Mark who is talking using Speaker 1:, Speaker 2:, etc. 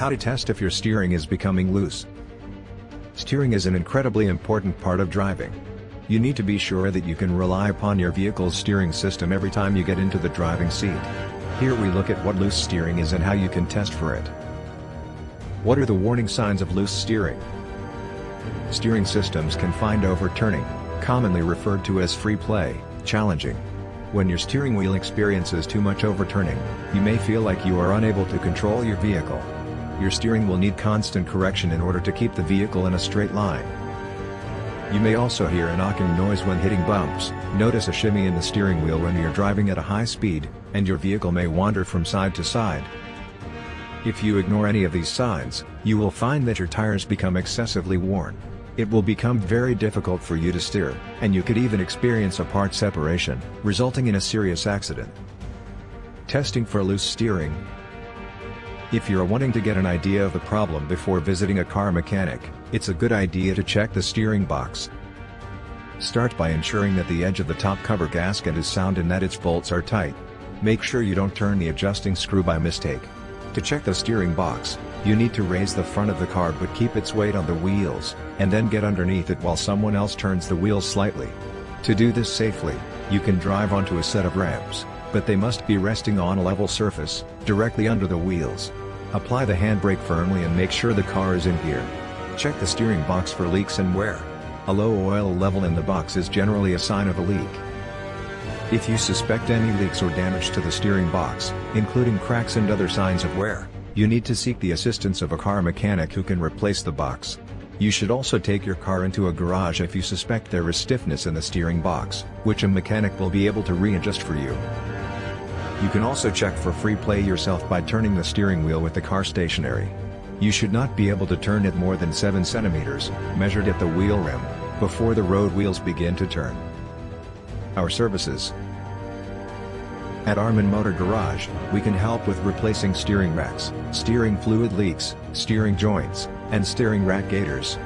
Speaker 1: How to test if your steering is becoming loose. Steering is an incredibly important part of driving. You need to be sure that you can rely upon your vehicle's steering system every time you get into the driving seat. Here we look at what loose steering is and how you can test for it. What are the warning signs of loose steering? Steering systems can find overturning, commonly referred to as free play, challenging. When your steering wheel experiences too much overturning, you may feel like you are unable to control your vehicle. Your steering will need constant correction in order to keep the vehicle in a straight line. You may also hear a knocking noise when hitting bumps, notice a shimmy in the steering wheel when you're driving at a high speed, and your vehicle may wander from side to side. If you ignore any of these signs, you will find that your tires become excessively worn. It will become very difficult for you to steer, and you could even experience a part separation, resulting in a serious accident. Testing for loose steering. If you're wanting to get an idea of the problem before visiting a car mechanic, it's a good idea to check the steering box. Start by ensuring that the edge of the top cover gasket is sound and that its bolts are tight. Make sure you don't turn the adjusting screw by mistake. To check the steering box, you need to raise the front of the car but keep its weight on the wheels, and then get underneath it while someone else turns the wheels slightly. To do this safely, you can drive onto a set of ramps, but they must be resting on a level surface, directly under the wheels. Apply the handbrake firmly and make sure the car is in gear. Check the steering box for leaks and wear. A low oil level in the box is generally a sign of a leak. If you suspect any leaks or damage to the steering box, including cracks and other signs of wear, you need to seek the assistance of a car mechanic who can replace the box. You should also take your car into a garage if you suspect there is stiffness in the steering box, which a mechanic will be able to readjust for you. You can also check for free play yourself by turning the steering wheel with the car stationary. You should not be able to turn it more than 7 centimeters, measured at the wheel rim, before the road wheels begin to turn. Our services At Armin Motor Garage, we can help with replacing steering racks, steering fluid leaks, steering joints, and steering rack gaiters.